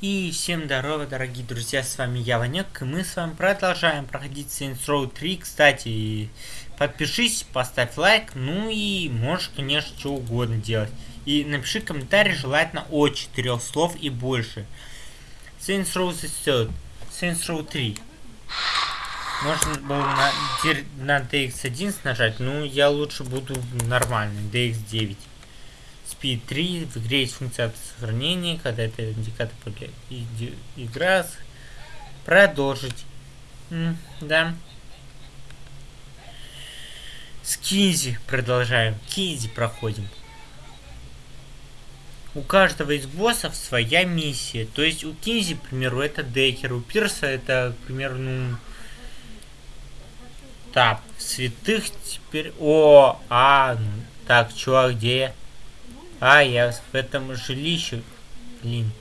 И всем здорово, дорогие друзья, с вами я, Ванек, и мы с вами продолжаем проходить Saints Row 3. Кстати, подпишись, поставь лайк, ну и можешь, конечно, что угодно делать. И напиши комментарий, желательно от 4 слов и больше. Saints Row the Saints Row 3. Можно было на, на DX11 нажать, но я лучше буду нормальный, DX9. Speed 3. В игре есть функция сохранения, когда это индикатор игра. Продолжить. М да. С Кинзи продолжаем. Кинзи проходим. У каждого из боссов своя миссия. То есть у Кинзи, к примеру, это Декер. У Пирса это, к примеру, ну... Так, святых теперь... О, а, так, чувак, где я? А, я в этом жилище. Блин.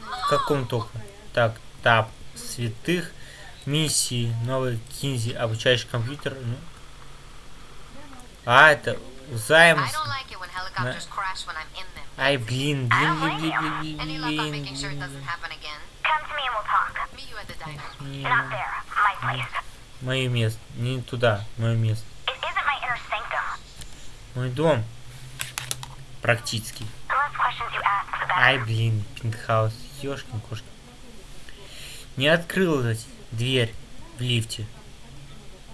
В каком только? Так, тап. Святых. Миссии. Новый Кинзи. Обучающий компьютер. Ну. А, это займ. На... Ай, блин, блин, блин, блин, блин, блин, блин. Мое место. Не туда. Мое место. Мой дом практически. Ай, блин, пентхаус. Ёшкин кошки. Не открылась дверь в лифте.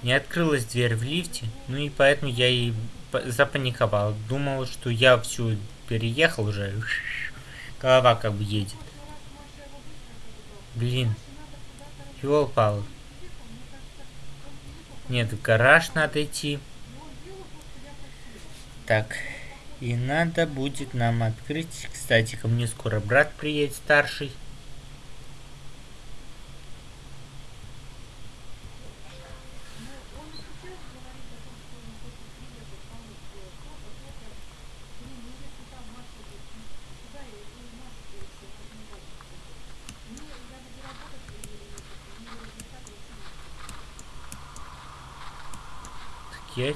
Не открылась дверь в лифте, ну и поэтому я и запаниковал. Думал, что я всю переехал уже. Голова как бы едет. Блин. Ёл пал. Нет, в гараж надо идти. Так. И надо будет нам открыть. Кстати, ко мне скоро брат приедет старший.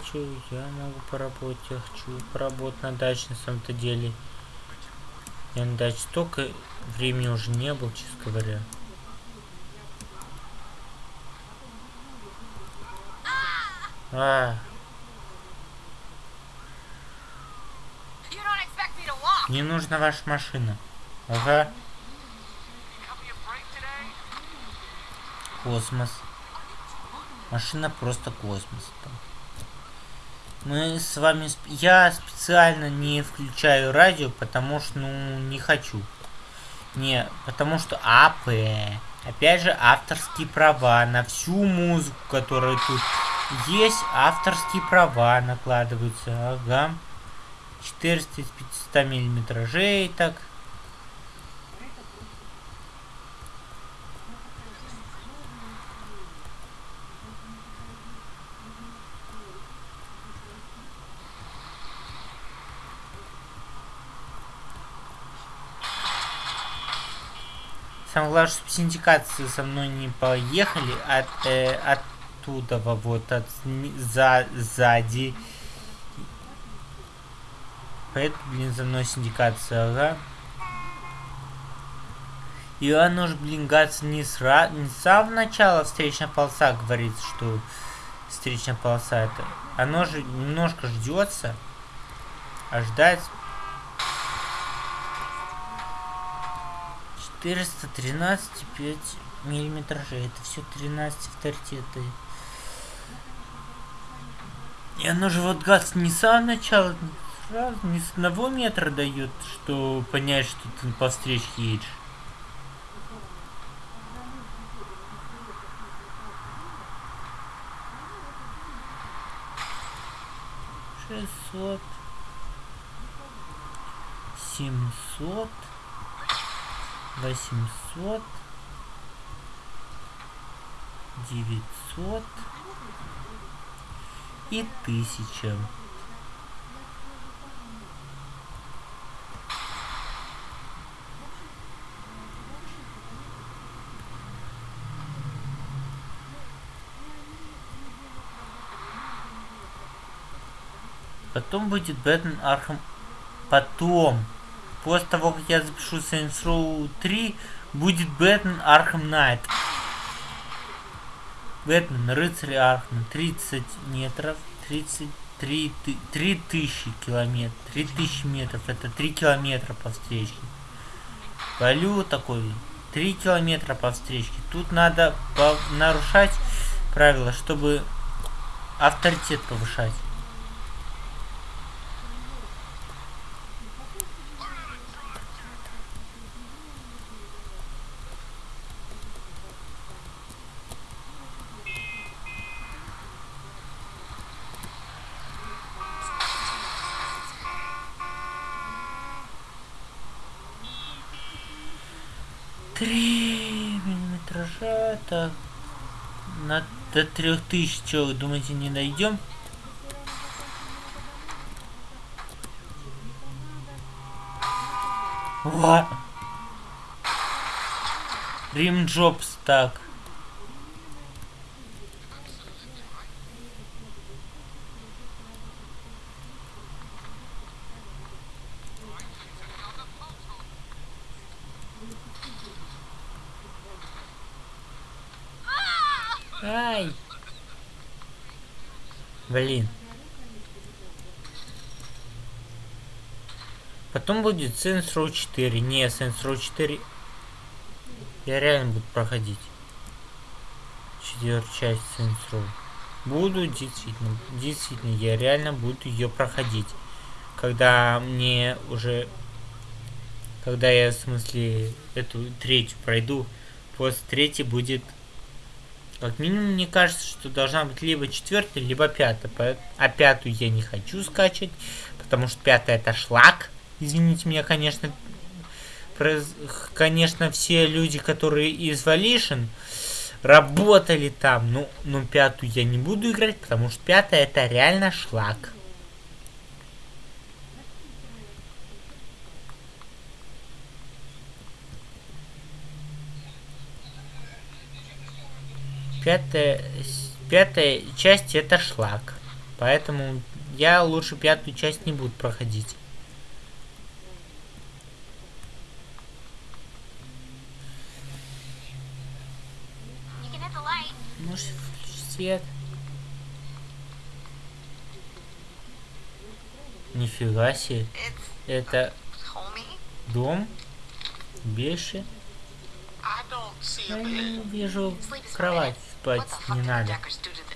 Что, я могу поработать, я хочу поработать на даче на самом-то деле. Я на даче столько времени уже не был, честно говоря. А. Не нужна ваша машина. Ага. Космос. Машина просто космос. Мы с вами... Я специально не включаю радио, потому что, ну, не хочу. Не, потому что АП. Опять же, авторские права на всю музыку, которая тут есть. Авторские права накладываются. Ага. 400 из 500 миллиметражей, так. Чтобы синдикации со мной не поехали от, э, оттуда, вот, от, за, сзади. Поэтому, блин, за мной синдикация, ага. И оно же, блин, гаться не, сра... не с самого начала встречная полоса говорит, что встречная полоса это. Оно же немножко ждется. А 413 5 миллиметражей. Это все 13 авторитеты. И оно же вот газ не с самого начала, сразу, не с одного метра дает, что понять, что ты по встречке едешь. Шестьсот. Семьсот восемьсот девятьсот и тысяча Потом будет Batman Arkham. Потом После того, как я запишу Saints Row 3, будет Batman Arkham Knight. Бэтмен, рыцарь Архам, 30 метров, 33 3000 километров, 3000 метров, это 3 километра по встречке. Валю такой, 3 километра по встречке. Тут надо нарушать правила, чтобы авторитет повышать. Три миллиметража, так. На, до трех тысяч, что вы думаете, не найдем? О! Рим Джобс, так. Ай! Блин. Потом будет Saints Row 4. Не, Saints Row 4 я реально буду проходить. Четвертую часть Saints Row. Буду, действительно. Действительно, я реально буду ее проходить. Когда мне уже... Когда я, в смысле, эту третью пройду. После третьей будет как минимум, мне кажется, что должна быть либо четвертая, либо пятая. А пятую я не хочу скачать, потому что пятая это шлак. Извините меня, конечно. Конечно, все люди, которые из Volition работали там, ну, но пятую я не буду играть, потому что пятая это реально шлак. пятая, пятая часть это шлак. Поэтому я лучше пятую часть не буду проходить. Может включить свет? Нифига себе. Это дом? Беши? Я не вижу кровать спать не надо.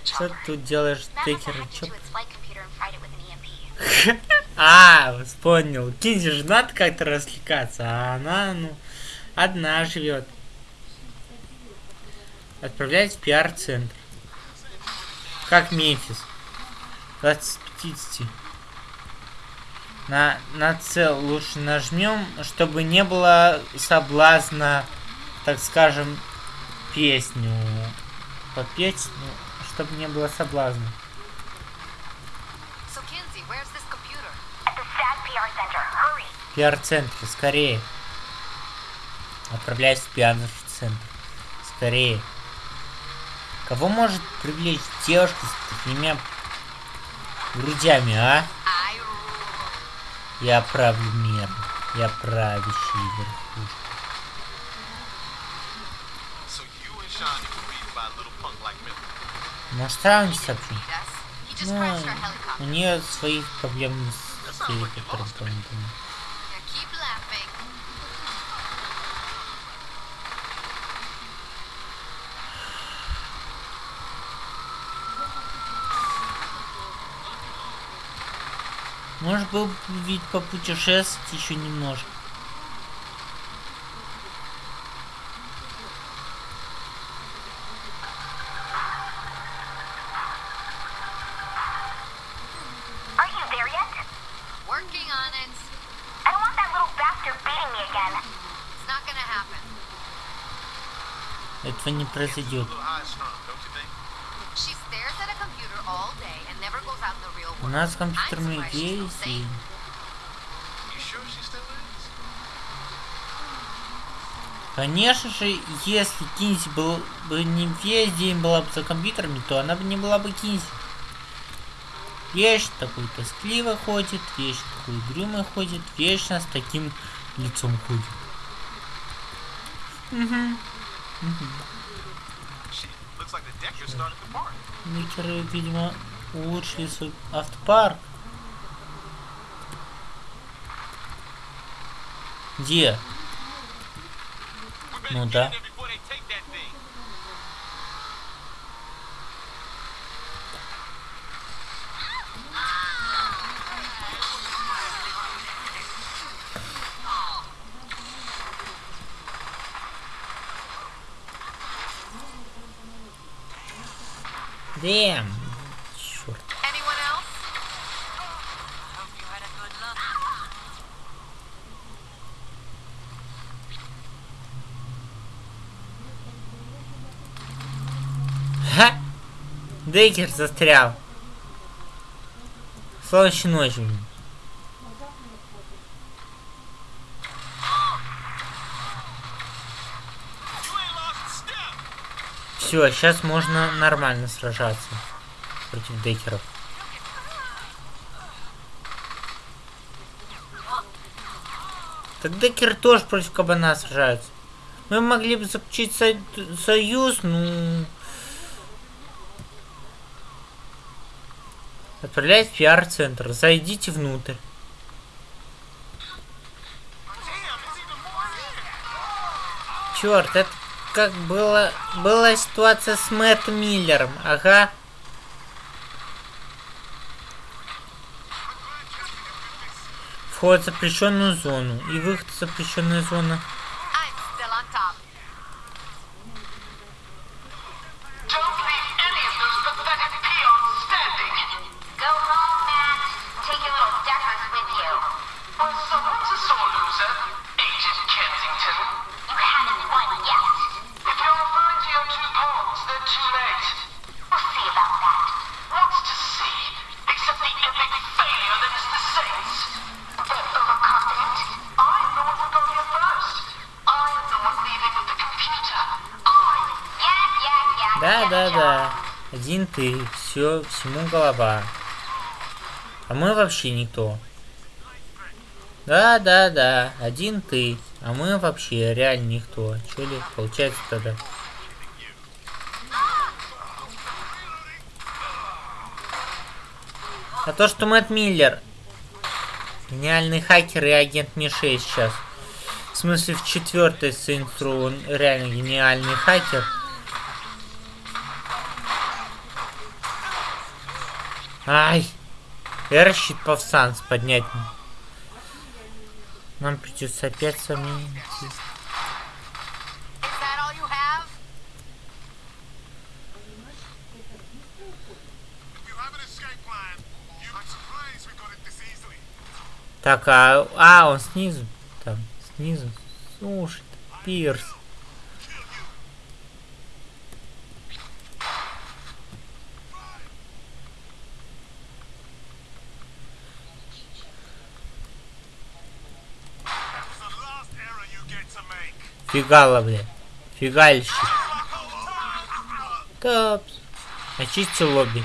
Что ты тут делаешь, Текер? Чё? А, вспомнил. Кинзи же надо как-то развлекаться, а она, ну, одна живет. Отправляйтесь в пиар-центр. Как Мемфис. 20 50. На, на цел лучше нажмем, чтобы не было соблазна, так скажем, песню попеть, ну, чтобы не было соблазна. Пиар-центр, скорее. Отправляйся в пиар-центр. Скорее. Кого может привлечь девушка с такими грудями, а? Я правлю мир. Я правящий верхушка. Может сравнить вообще? Ну, у нее своих проблем с телепортом. Может был ведь попутешествовать еще немножко. этого не произойдет. Нас компьютерные и... Конечно же, если Кинси был бы не весь день была бы за компьютерами, то она бы не была бы Кинси. Вещь такой тоскливо ходит, вещь такой угрюмый ходит, вечно с таким лицом ходит. Декеры, видимо, улучшили свой автопарк. Где? Ну да. Дэм. Дейкер застрял. Солнечной ночью. Все, сейчас можно нормально сражаться против декеров. Так декеры тоже против кабана сражаются. Мы могли бы заключить со- союз, ну... Отправляйтесь в пиар-центр. Зайдите внутрь. Черт, это как было... Была ситуация с Мэтт Миллером. Ага. Вход в запрещенную зону и выход в запрещенную зону. Ты. Все, всему голова. А мы вообще никто. Да, да, да. Один ты. А мы вообще реально никто. Че ли получается тогда? А то, что Мэтт Миллер гениальный хакер и агент Ми-6 сейчас. В смысле, в четвертой Row он реально гениальный хакер. Ай! Эрщит повстанц поднять. Нам придется опять с вами идти. Так, а, а, он снизу. Там, снизу. Слушай, Пирс. Фигала, бля. Фигальщик. Топс. Очисти лобби.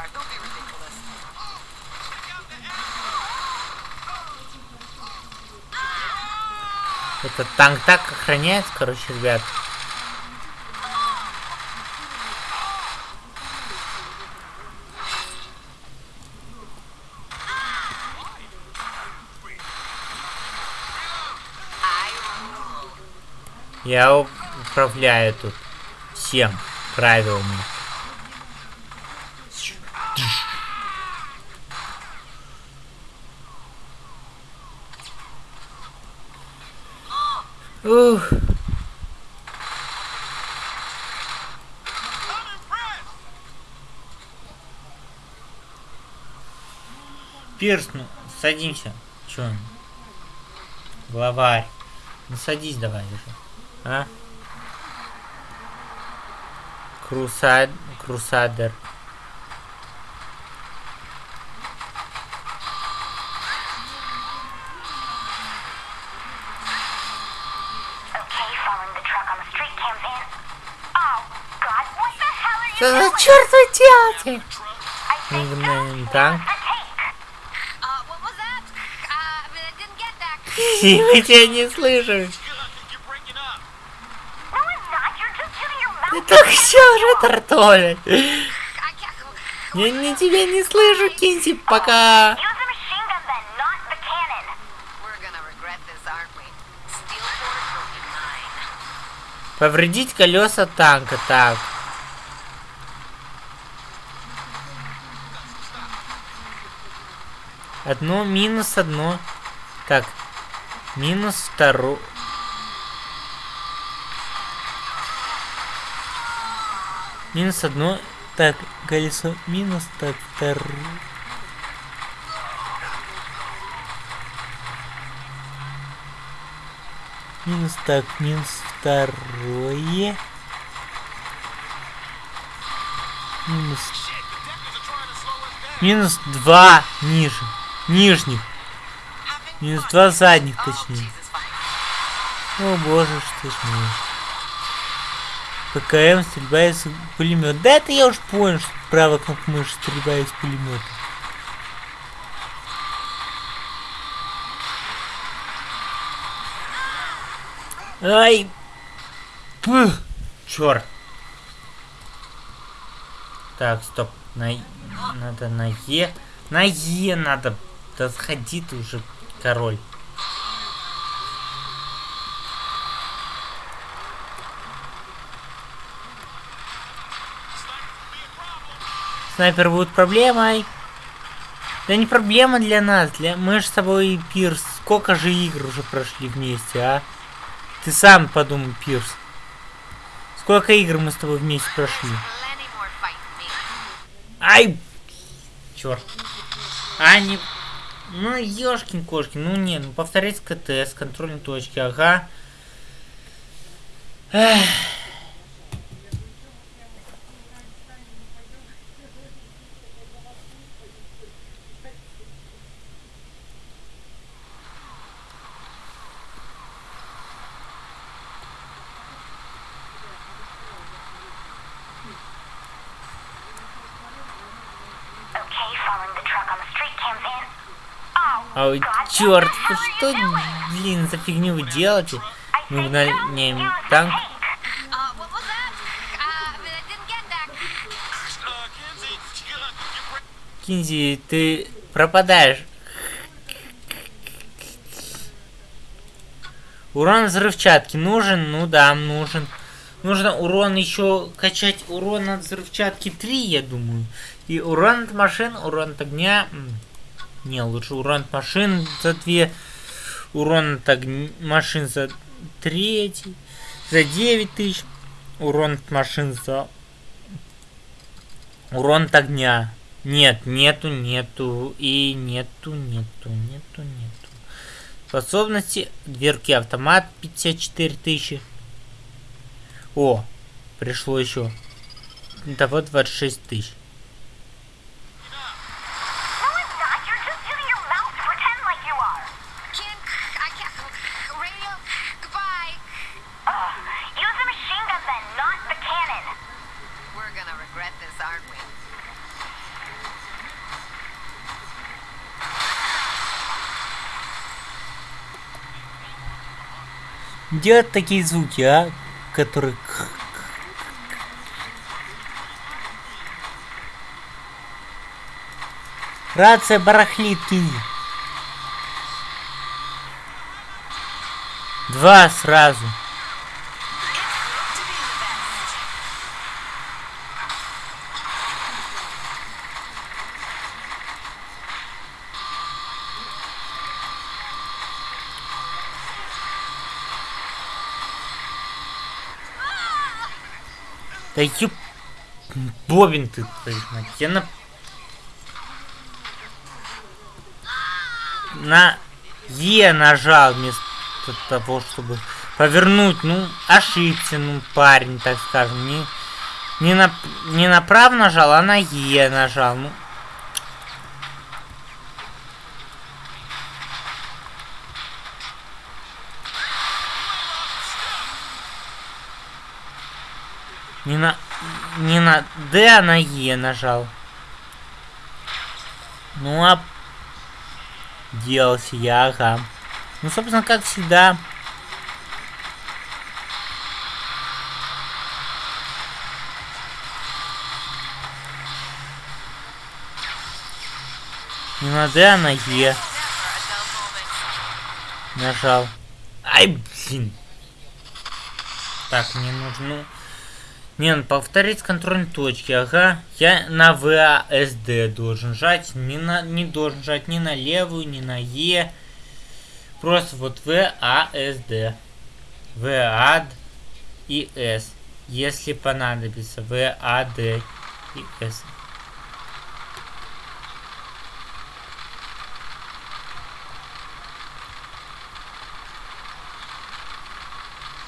Are. Don't be ridiculous. Этот танк так охраняется, короче, ребят. Я управляю тут всем правилами. Ух. Пирс, ну, садимся. Чё? Главарь. Ну садись давай уже. А? Крусад... Крусадер. Okay, following the truck on the street cams in. Oh, God, what the hell are you Что за черт вы делаете? That's танк. the tank. Uh, what was that? Uh, I mean, I didn't get that. Мы тебя не слышим. You're breaking up. No, I'm not. You're just using your mouth. I can't. Я не тебя не слышу, Кинси, пока. Повредить колеса танка, так. Одно минус одно. Так. Минус второе. Минус одно. Так, колесо минус, так, второе. Минус, так, минус второе. Минус, минус два ниже. Нижних. Минус два задних, точнее. О боже, что ж мне. ПКМ, стрельба из пулемета. Да это я уж понял, что правая кнопка мыши стрельба из пулемета. Ай! Пух! Черт! Так, стоп. На... Надо на Е. На Е надо. Да сходи ты уже, король. Снайпер будет проблемой. Да не проблема для нас, для мы же с тобой Пирс. Сколько же игр уже прошли вместе, а? Ты сам подумай, Пирс. Сколько игр мы с тобой вместе прошли? Ай! Черт. А, не... Ну, ёшкин кошкин, ну не, ну повторить КТ с контрольной точки, ага. Эх. Okay, following the truck on the street cams in. Oh, Ой, what черт, hell что, блин, за фигню вы делаете? Мы угоняем танк. Кинзи, ты пропадаешь. Урон взрывчатки нужен? Ну да, нужен. Нужно урон еще качать урон от взрывчатки 3, я думаю. И урон от машин, урон от огня. Не, лучше урон от машин за 2. Урон от огня, машин за третий. За 9 тысяч. Урон от машин за... Урон от огня. Нет, нету, нету, и нету, нету, нету, нету. Способности, дверки автомат 54 тысячи. О, пришло еще. Того 26 тысяч. Делать такие звуки, а? Которые... Рация барахлит, кинь. Два сразу. Да ёп... Бобин ты, твою мать. Я на... На Е нажал вместо того, чтобы повернуть. Ну, ошибся, ну, парень, так скажем. Не, не, на, не направо нажал, а на Е нажал. Ну, Не на... Не на Д, а на Е нажал. Ну, а... Делался я, ага. Ну, собственно, как всегда. Не на Д, а на Е нажал. Ай, блин. Так, мне нужно... Не, ну, повторить контрольные точки, ага. Я на ВАСД должен жать, не, на, не должен жать ни на левую, ни на Е. Просто вот ВАСД. ВАД и С. Если понадобится. ВАД и С.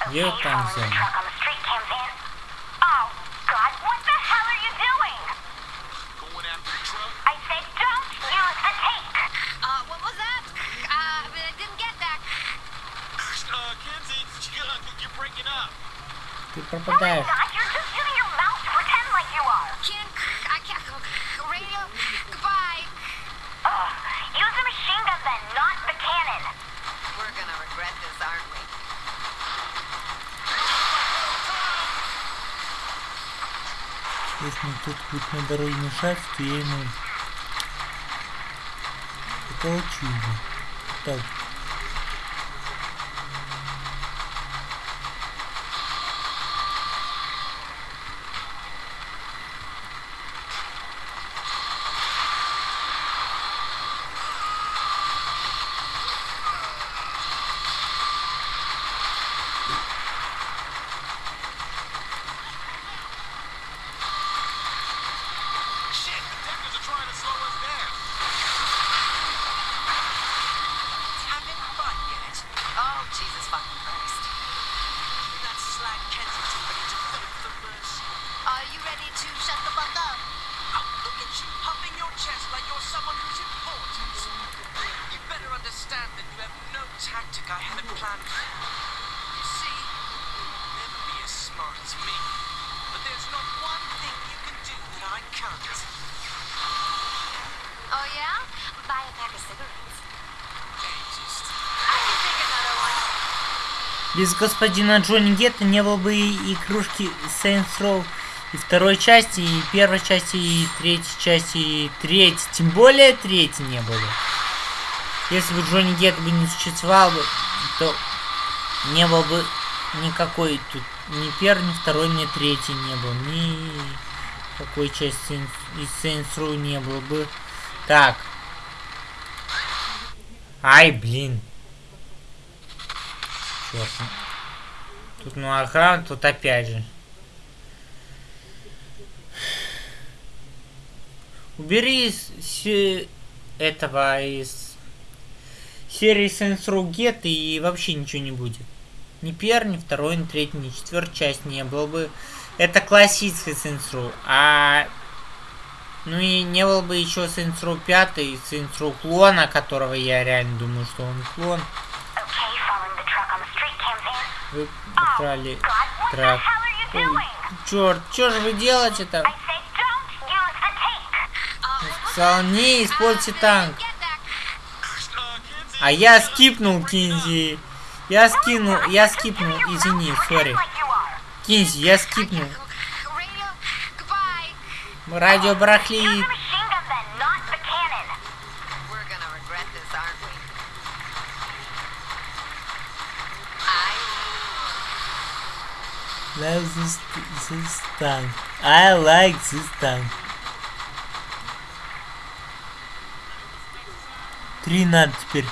Okay, Yeah, following Ты No, пропадаешь. you're not. You're just using your mouth to pretend like you are. Can't, I can't, radio, goodbye. Ugh. Use the machine gun then, not the cannon. We're gonna regret this, aren't we? Если мне тут будет на дороге мешать, то я ему потолчу его. Так. Без господина Джонни Гетта не было бы и, кружки Saints Row и второй части, и первой части, и третьей части, и третьей. Тем более третьей не было. Если бы Джонни Гетт бы не существовал то не было бы никакой тут ни первой, ни второй, ни третьей не было. Ни какой части из Saints Row не было бы. Так. Ай, блин. Черт. Тут ну ага, тут опять же. Убери из се- этого из серии Saints Get и вообще ничего не будет. Ни первый, ни второй, ни третий, ни четвертая часть не было бы. Это Saints Row. А ну и не было бы еще Saints Row 5 и Saints клона, которого я реально думаю, что он клон. Okay, Вы украли трак. черт, что же вы делаете-то? Сказал, не используйте танк. А я скипнул, Кинзи. Я скинул, я скипнул, извини, сори. Кинзи, я скипнул. Радио барахлит. this, this time. I like this time. 3 надо теперь.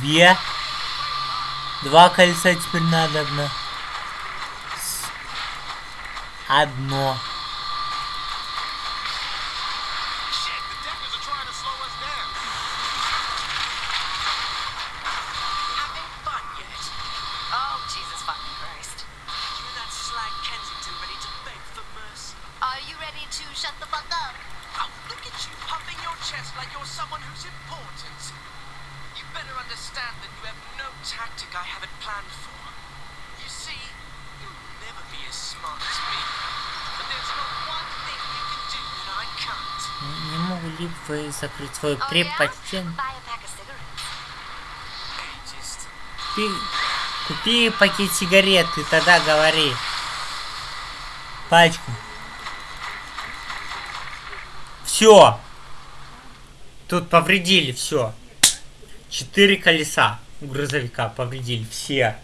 Две. Два кольца теперь надо. Одно. Одно. Вы закрыть свою предпочтение? Купи, купи пакет сигарет и тогда говори. Пачку. Все. Тут повредили все. Четыре колеса у грузовика повредили все.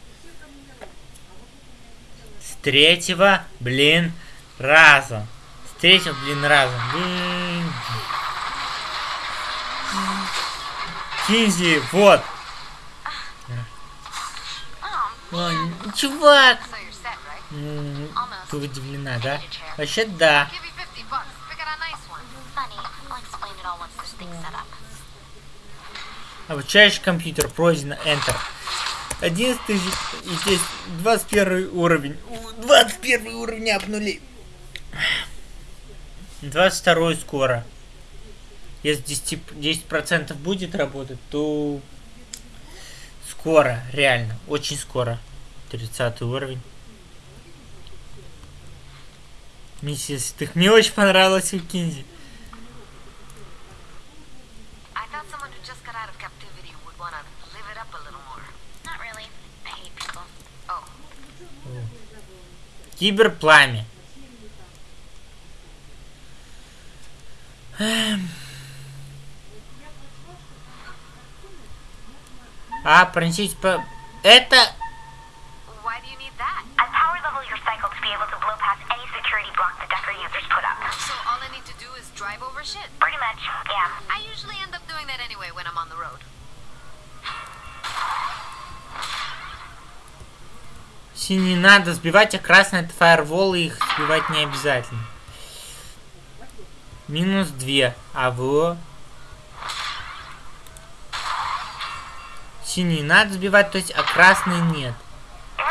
С третьего, блин, раза. С третьего, блин, раза. Блин. Кинзи, вот. Чувак. Right? Ну, Almost. ты удивлена, да? Вообще да. Give you 50 bucks. Pick out a nice one. Funny. I'll explain it all once this thing's set up. Обучающий компьютер пройдено Enter. 11 тысяч и здесь 21 уровень. У, 21 уровень обнули. 22 скоро. Если 10, 10% будет работать, то скоро, реально, очень скоро. 30 уровень. Миссис, ты мне очень понравилась у Кинзи. I need to do is drive over shit. Pretty much, yeah. I usually end up doing that anyway when I'm on the road. Синий надо сбивать, а красный это фаервол, и их сбивать не обязательно. Минус 2. А во. Синий надо сбивать, то есть, а красный нет.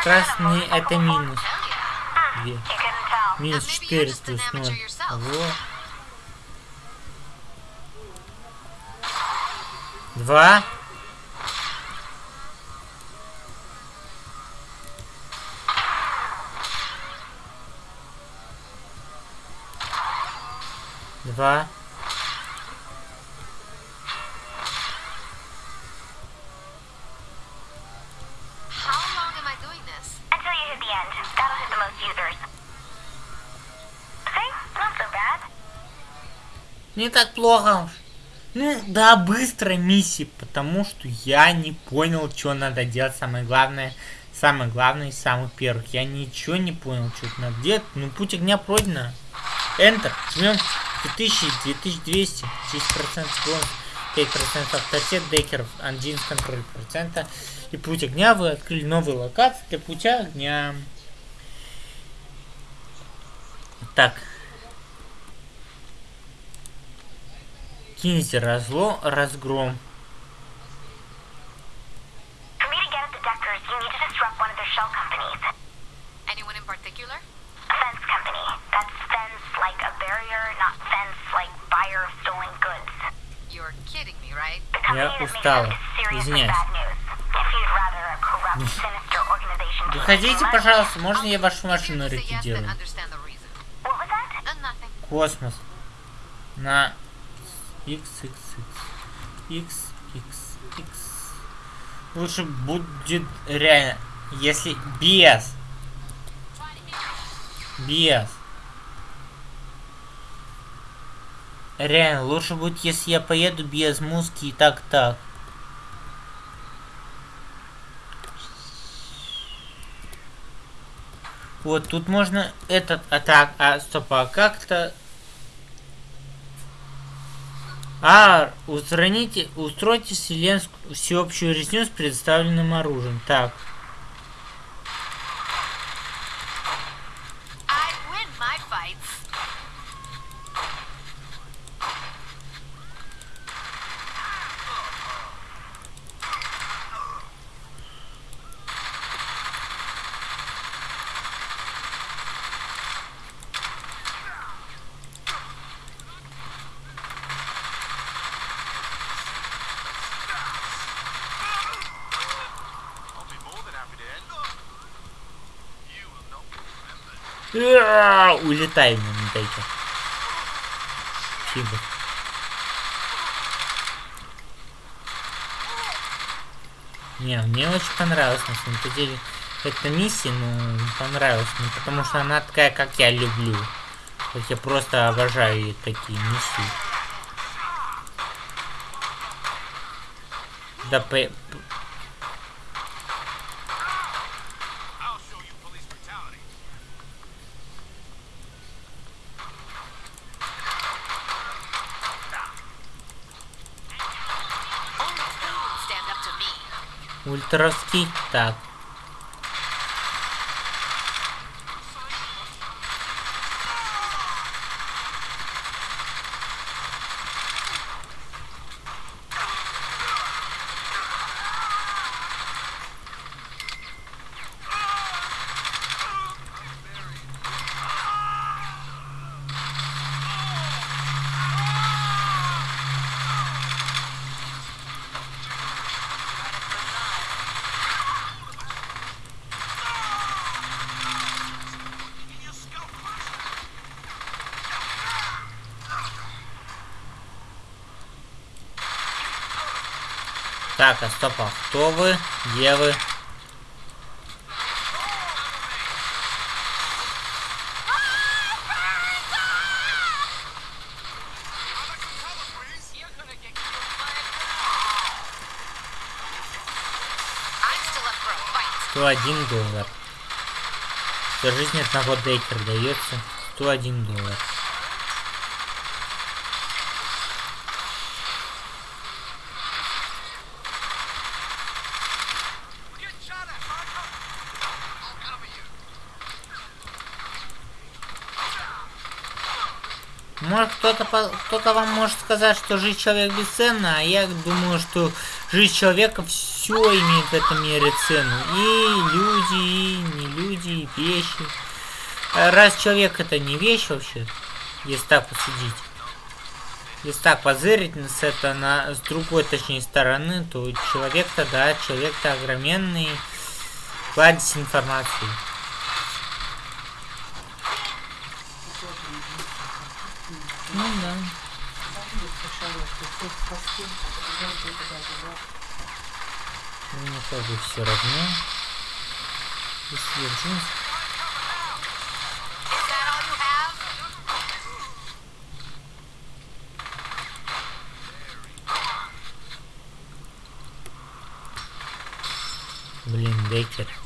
Красный это минус. Hell yeah. 2. You couldn't tell. Минус maybe you're 4 just an плюс amateur 0. yourself. Во. Два. Два. Не так плохо. Ну, да, быстро миссии, потому что я не понял, что надо делать. Самое главное, самое главное из самых первых. Я ничего не понял, что надо делать. Ну, путь огня пройдено. Enter. Жмем 2000, 2200, 10% бонус, 5% авторитет декеров, один контроль процента. И путь огня вы открыли новые локации для путя огня. Так, Кинзи разло, разгром. Я устала. seriously Извиняюсь. Выходите, пожалуйста, можно я вашу машину to Космос. На XXX. XXX. Лучше будет реально, если без. Без. Реально, лучше будет, если я поеду без музыки и так-так. Вот, тут можно этот, а так, а стоп, а как-то А, устраните, устройте вселенскую всеобщую резню с предоставленным оружием. Так, Уа, улетай на метайке. Фига. Не, мне очень понравилось, на самом деле. Эта миссия, ну, понравилась мне, потому что она такая, как я люблю. Как я просто обожаю такие миссии. Да, по- me. ультровский. Так. А стоп, а кто вы? Где вы? Fight. 101 доллар. За жизнь одного Дейкер дается 101 доллар. Кто-то вам может сказать, что жизнь человека бесценна, а я думаю, что жизнь человека все имеет в этом мире цену. И люди, и не люди, и вещи. А Раз человек это не вещь вообще, если так посудить. Если так позырить с это на с другой, точнее, стороны, то человек-то, да, человек-то огроменный кладезь информации. Ну да. Мне как бы все равно. Если я have? Блин, Дейкер.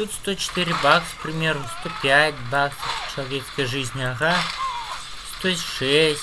Тут 104 бакса, к примеру, 105 баксов человеческой жизни, ага. 106.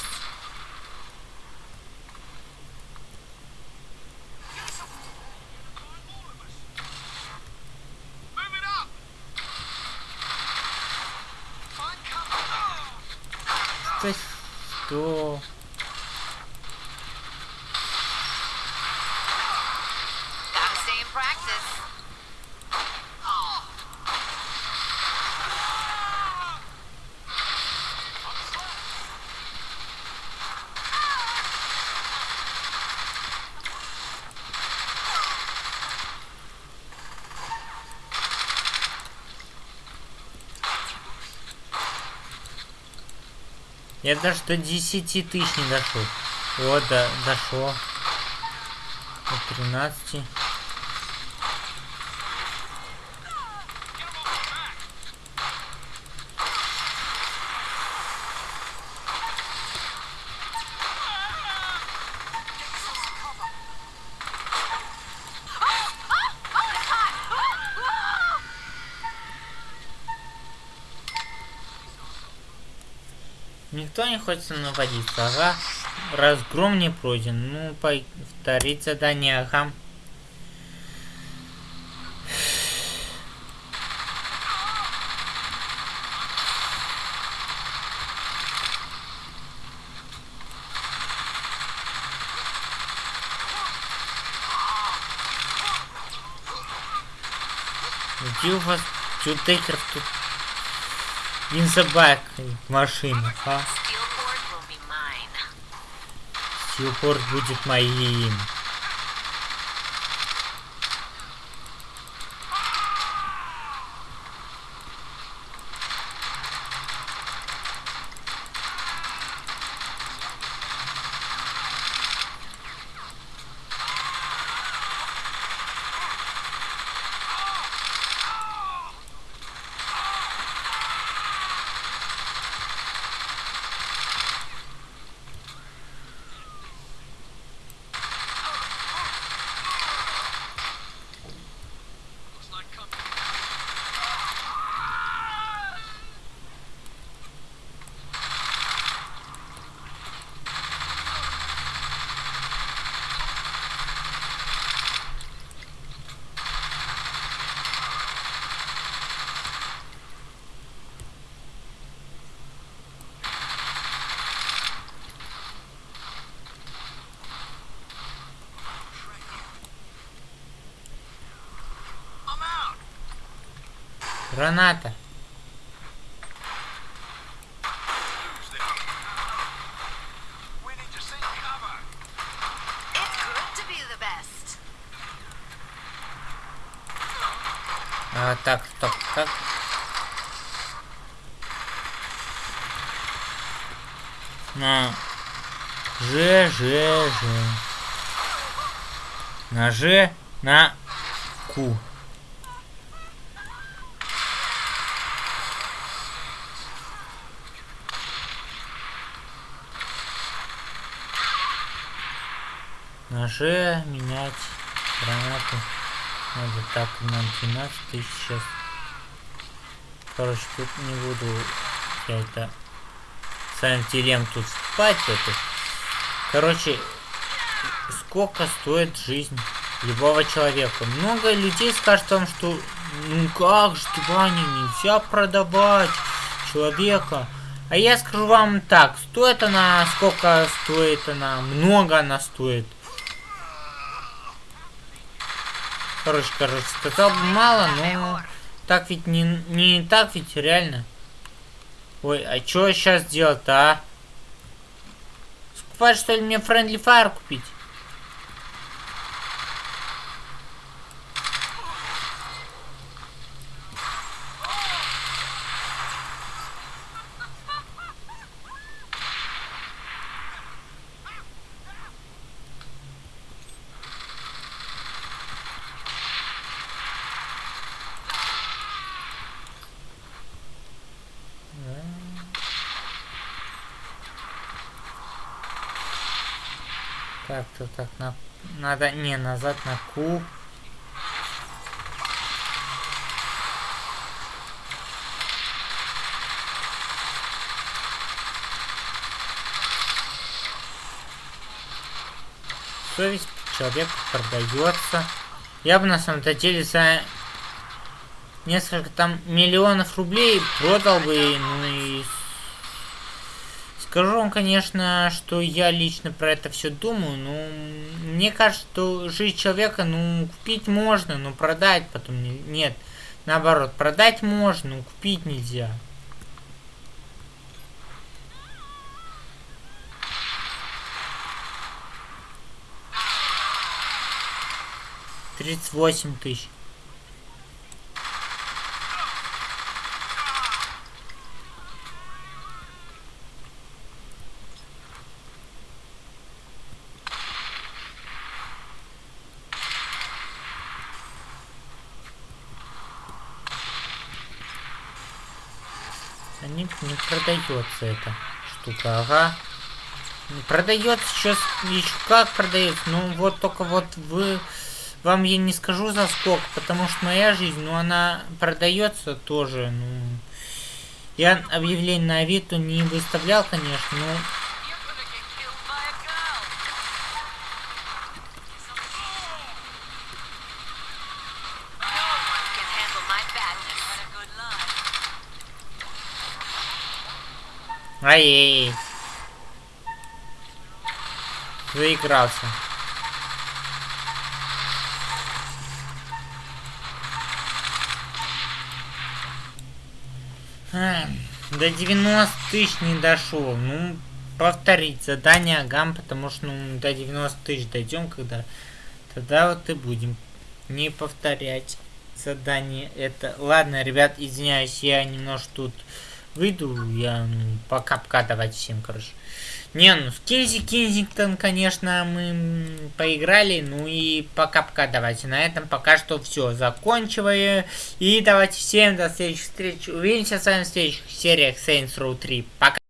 Я даже до 10 тысяч не дошел. Вот, да, дошел. Вот 13. Никто не хочет со мной водиться, ага. Разгром не пройден. Ну, повторить задание, ага. Где у вас тютейкер тут? Инсабак машина, а? Силпорт будет моим. Best. А, так, стоп, как? На Ж, Ж, Ж. На Ж, на Ку. На Ж менять гранату. Надо так, на 12 тысяч сейчас. Короче, тут не буду я это Сантилем тут спать это. Короче, сколько стоит жизнь любого человека? Много людей скажут вам, что ну как же, Ваня, нельзя продавать человека. А я скажу вам так, стоит она, сколько стоит она, много она стоит. Короче, короче, сказал бы мало, но так ведь не, не так ведь реально. Ой, а что сейчас делать-то, а? Скупать, что ли, мне Friendly Fire купить? Так, то так, на... надо, не, назад на Q. Совесть человека продается. Я бы на самом-то деле за несколько там миллионов рублей продал бы, ну и Скажу вам, конечно, что я лично про это все думаю, но мне кажется, что жизнь человека, ну, купить можно, но продать потом не, нет. Наоборот, продать можно, но купить нельзя. Тридцать восемь тысяч. Не, не продается эта штука, ага. Продается сейчас еще как продается, ну вот только вот вы вам я не скажу за сколько, потому что моя жизнь, ну она продается тоже, ну я объявление на Авито не выставлял, конечно, но Ай-яй. Заигрался. А, До 90 тысяч не дошел. Ну, повторить задание Агам, потому что ну, до 90 тысяч дойдем, когда тогда вот и будем не повторять задание это. Ладно, ребят, извиняюсь, я немножко тут выйду, я ну, пока-пока, давайте всем, короче. Не, ну с Кинзи Кинзингтон, конечно, мы поиграли, ну и пока-пока, давайте. На этом пока что все, заканчиваю. И давайте всем до следующих встреч. Увидимся с вами в следующих сериях Saints Row 3. Пока.